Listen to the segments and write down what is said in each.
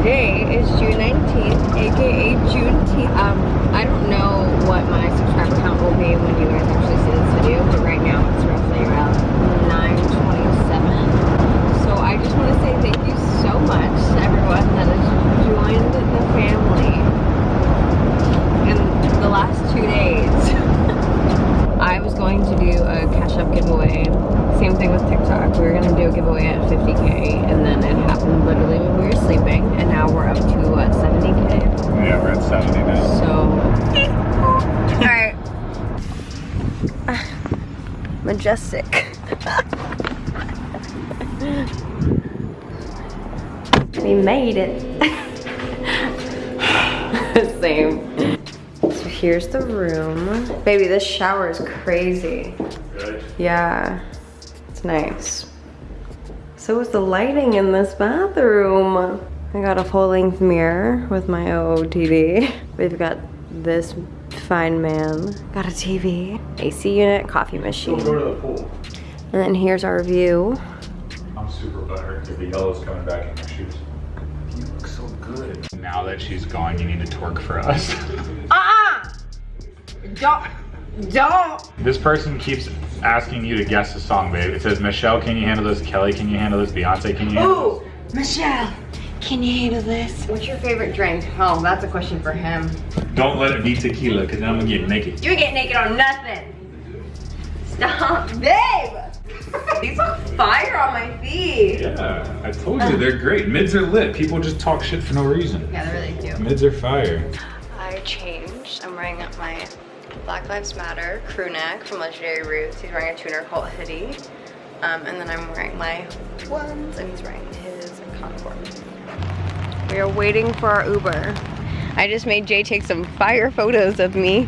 Today is June 19th, aka Juneteenth. Um, I don't know what my subscriber count will be when you guys actually see this video, but right now it's roughly around 927. So I just want to say thank you so much to everyone that has joined the family in the last two days. I was going to do a cash up giveaway. Same thing with TikTok. We were gonna do a giveaway at 50k and then it happened literally when we were sleeping and now we're up to what 70k. Yeah, we're at 70 now. So Alright. Majestic. we made it. Same. So here's the room. Baby, this shower is crazy. Good. Yeah, it's nice. So is the lighting in this bathroom. I got a full-length mirror with my OOTD. We've got this fine ma'am. Got a TV, AC unit, coffee machine. Go to the pool. And then here's our view. I'm super buttered because the yellow's coming back in my shoes. You look so good. Now that she's gone, you need to twerk for us. Uh-uh! Don't, don't! this person keeps asking you to guess the song, babe. It says, Michelle, can you handle this? Kelly, can you handle this? Beyonce, can you handle Ooh, Michelle, can you handle this? What's your favorite drink? Oh, that's a question for him. Don't let it be tequila because then I'm going to get naked. You get naked on nothing. Stop, babe. These look fire on my feet. Yeah, I told you, they're great. Mids are lit. People just talk shit for no reason. Yeah, they really do. Mids are fire. I changed. I'm wearing my Black Lives Matter crew neck from Legendary Roots. He's wearing a tuner called hoodie. Um, and then I'm wearing my ones and he's wearing his Concord. We are waiting for our Uber. I just made Jay take some fire photos of me.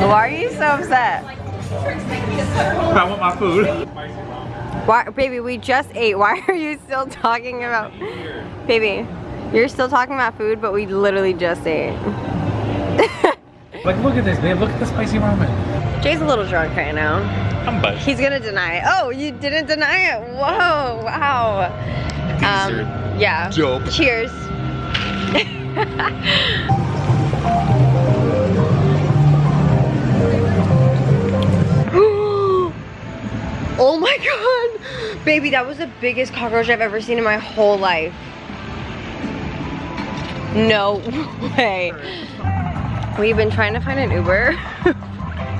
Why are you so upset? I want my food. Why, baby, we just ate. Why are you still talking about, baby? You're still talking about food, but we literally just ate. Like, look at this, babe. Look at the spicy ramen. Jay's a little drunk right now. I'm buzzed. He's gonna deny it. Oh, you didn't deny it. Whoa, wow. Um, yeah. dope. Cheers. oh my god. Baby, that was the biggest cockroach I've ever seen in my whole life. No way. We've been trying to find an Uber.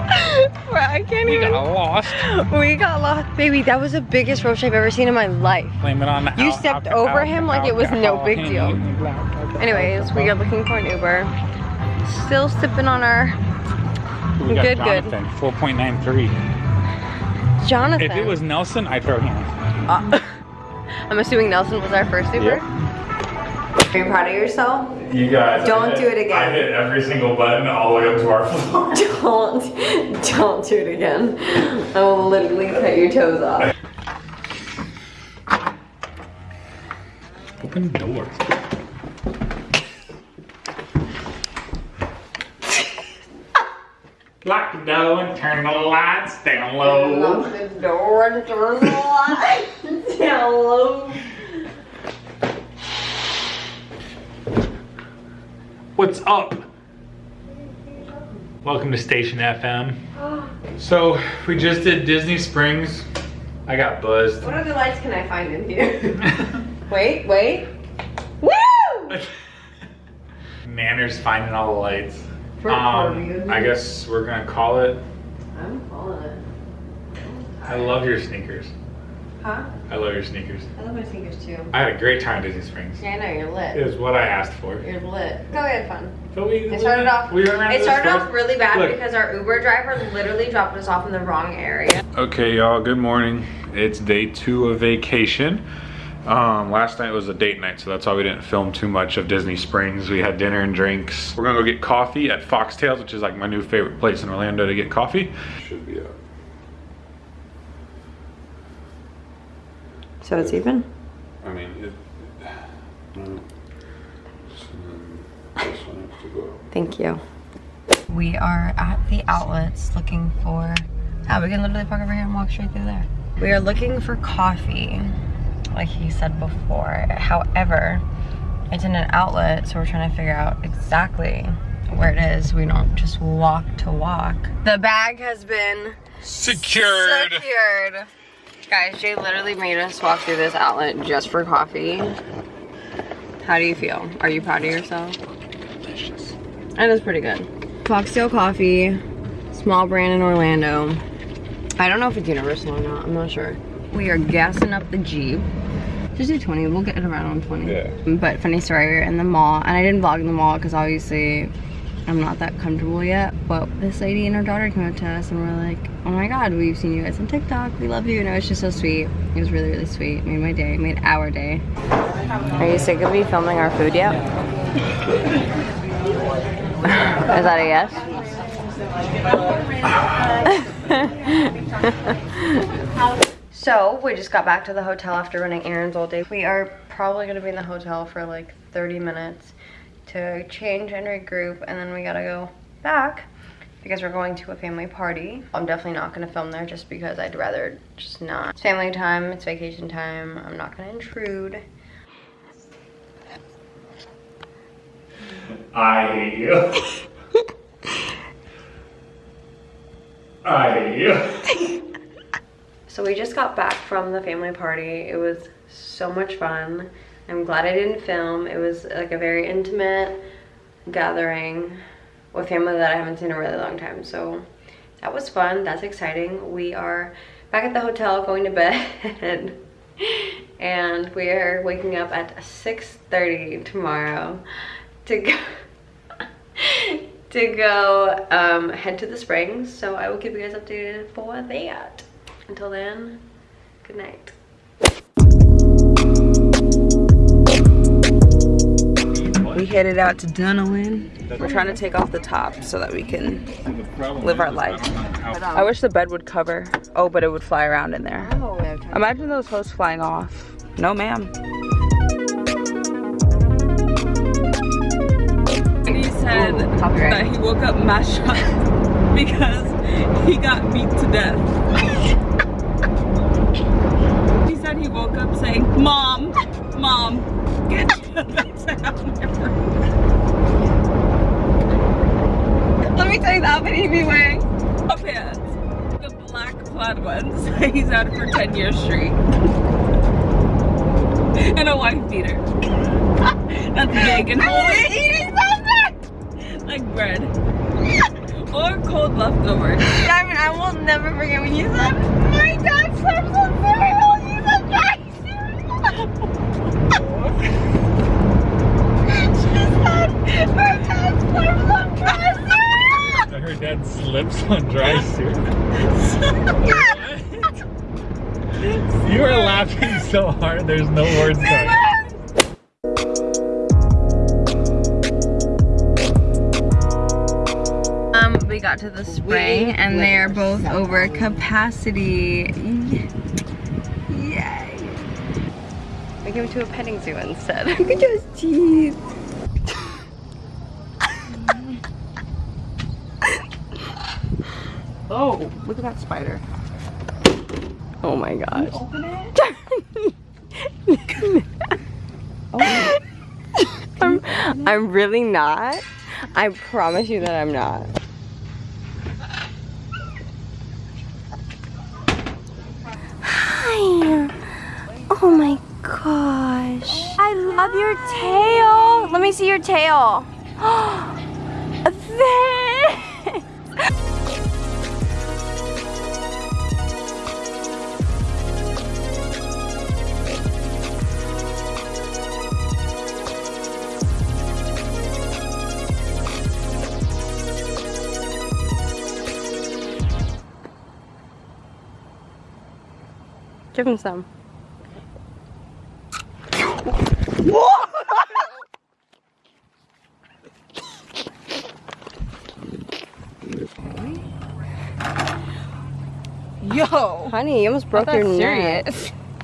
But I can't We even. got lost. We got lost. Baby, that was the biggest roach I've ever seen in my life. Blame it on the You stepped over him like it was no big deal. Anyways, we are looking for an Uber. Still sipping on our We got good, good. Jonathan, 4.93. Jonathan. If it was Nelson, I'd throw him. Uh, I'm assuming Nelson was our first Uber. Are you proud of yourself? You guys. Don't hit- do it again. I hit every single button all the way up to our floor. Don't, don't do it again. I will literally cut your toes off. Open the door. Lock the door and turn the lights down low. Lock the door and turn the lights down low. What's up? Welcome to Station FM. So, we just did Disney Springs. I got buzzed. What other lights can I find in here? wait, wait. Woo! Manners finding all the lights. Um, I guess we're gonna call it. I'm calling it. I love your sneakers. Huh? I love your sneakers. I love my sneakers too. I had a great time at Disney Springs. Yeah, I know, you're lit. It was what I asked for. You're lit. No, we had fun. So we, It started off. we went around It started off really bad Look. because our Uber driver literally dropped us off in the wrong area. Okay, y'all, good morning. It's day two of vacation. Um, last night was a date night, so that's why we didn't film too much of Disney Springs. We had dinner and drinks. We're gonna go get coffee at Foxtails, which is like my new favorite place in Orlando to get coffee. Should be up. So it's even? I mean, it. No. So then this one has to go. Thank you. We are at the outlets looking for. Oh, we can literally park over here and walk straight through there. We are looking for coffee, like he said before. However, it's in an outlet, so we're trying to figure out exactly where it is. We don't just walk to walk. The bag has been Secured. secured. Guys, Jay literally made us walk through this outlet just for coffee. How do you feel? Are you proud of yourself? Delicious. It is pretty good. Foxtail Coffee, small brand in Orlando. I don't know if it's universal or not, I'm not sure. We are gassing up the Jeep. Just do 20, we'll get it around on 20. Yeah. But funny story, we were in the mall, and I didn't vlog in the mall because obviously I'm not that comfortable yet. But this lady and her daughter came up to us and were like, oh my god, we've seen you guys on TikTok, we love you. And it was just so sweet. It was really, really sweet. Made my day, made our day. Are you sick of me filming our food yet? Is that a yes? so we just got back to the hotel after running errands all day. We are probably gonna be in the hotel for like 30 minutes to change and regroup and then we gotta go back because we're going to a family party. I'm definitely not gonna film there just because I'd rather just not. It's family time, it's vacation time. I'm not gonna intrude. I hate you. I hate you. So we just got back from the family party. It was so much fun. I'm glad I didn't film. It was like a very intimate gathering with family that I haven't seen in a really long time. So that was fun. That's exciting. We are back at the hotel going to bed. and we are waking up at 6.30 tomorrow to go to go um, head to the springs. So I will keep you guys updated for that. Until then, good night. We headed out to Dunawin. We're trying to take off the top so that we can live our life. I wish the bed would cover. Oh, but it would fly around in there. Imagine those hosts flying off. No, ma'am. He said that he woke up mashed up because he got beat to death. he said he woke up saying, Mom, Mom, get to the best out of my room." Let me tell you that he'd be wearing. Up pants. The black plaid ones. He's had it for 10 years straight. and a wife beater. That's big and holy. eating something! like bread. or cold leftovers. Diamond, I will never forget when you said, my dad slept on dad slips on dry cereal. you are laughing so hard, there's no words coming. Um, we got to the spring and they are both over capacity. Yay. We came to a petting zoo instead. Look at those teeth. Oh, look at that spider. Oh my gosh. Open it? Oh. I'm, I'm really not. I promise you that I'm not. Hi. Oh my gosh. I love your tail. Let me see your tail. Thanks. Give him some. Yo! Honey, you almost broke your neck. You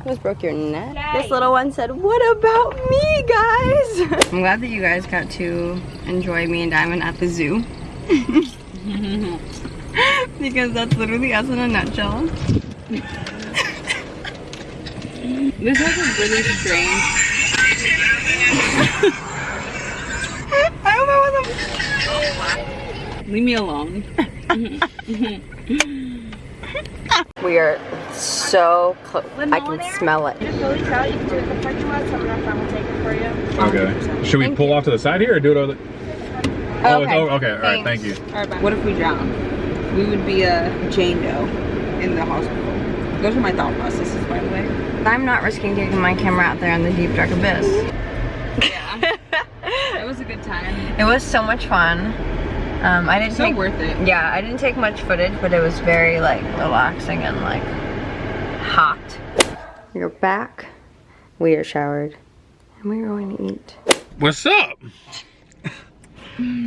almost broke your neck. This little one said, what about me, guys? I'm glad that you guys got to enjoy me and Diamond at the zoo. because that's literally us in a nutshell. This has a really strange. I hope it wasn't. Leave me alone. We are so close. I can smell it. Okay. Should we Thank pull you. off to the side here or do it over the... Oh, Okay. oh, okay. All right. Thank you. What if we drown? We would be a Jane Doe in the hospital. Those are my thought processes, by the way. I'm not risking taking my camera out there in the deep dark abyss. Yeah. it was a good time. It was so much fun. Um, I didn't So take worth it. Yeah, I didn't take much footage, but it was very like relaxing and like hot. We're back. We are showered, and we are going to eat. What's up?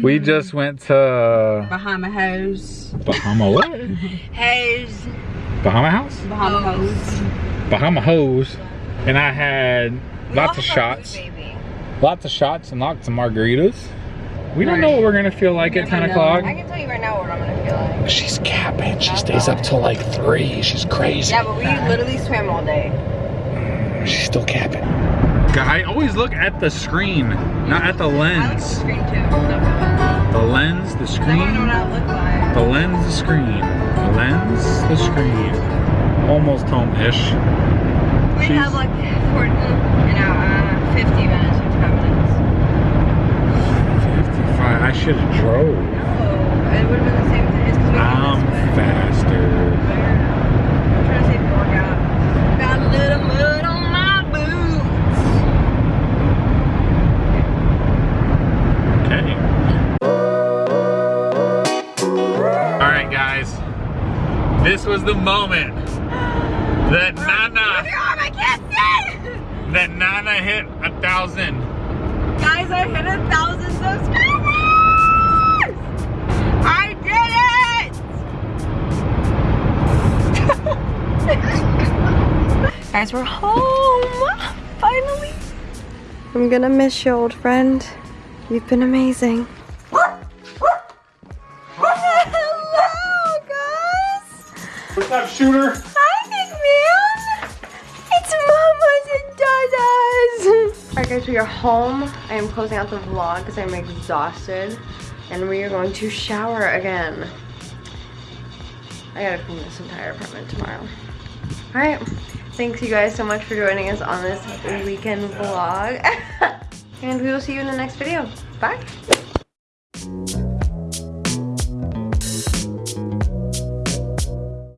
we just went to Bahama House. Bahama what? Hey, Bahama House? Bahama House. Bahama Hose. And I had lots of shots. Lots of shots and lots of margaritas. We don't know what we're gonna feel like at 10 know. o'clock. I can tell you right now what I'm gonna feel like. She's capping. She stays up till like 3. She's crazy. Yeah, but we literally swam all day. Mm, she's still capping. I always look at the screen, not at the look at the lens. screen too. The lens, the I wanna know screen. what I look like. The lens, the screen. The lens, the screen. Almost home-ish. We She's- have like 40, you know, uh, 50 minutes, 55 minutes. 55. I should have drove. No, it would have been the same thing. It's 'cause we came I'm faster. I'm moment that Nana, God, I can't see! that Nana hit a thousand. Guys, I hit a thousand subscribers! I did it! Guys, we're home! Finally! I'm gonna miss you, old friend. You've been amazing. Alright guys, we are home. I am closing out the vlog because I'm exhausted. And we are going to shower again. I gotta clean this entire apartment tomorrow. Alright, thanks you guys so much for joining us on this weekend vlog. and we will see you in the next video. Bye!